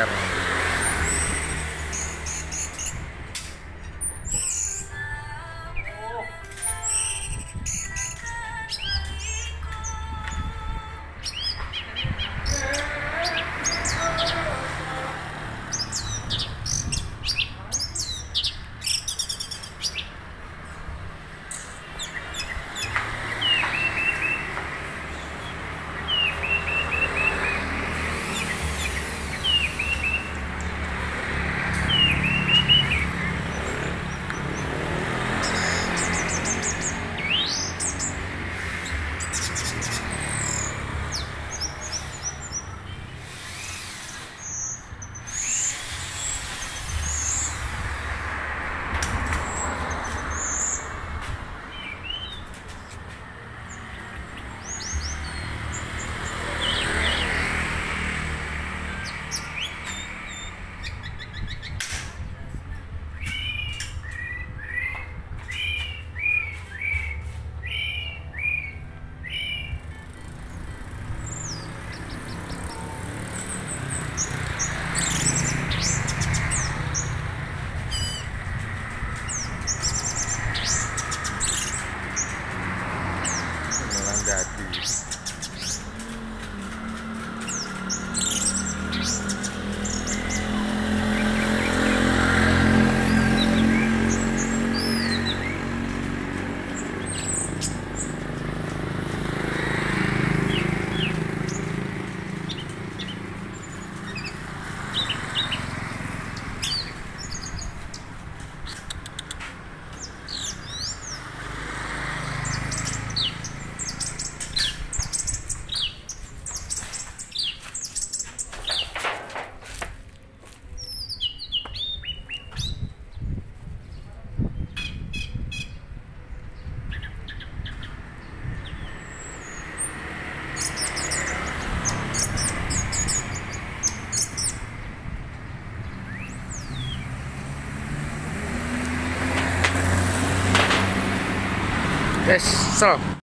caer. Yes, so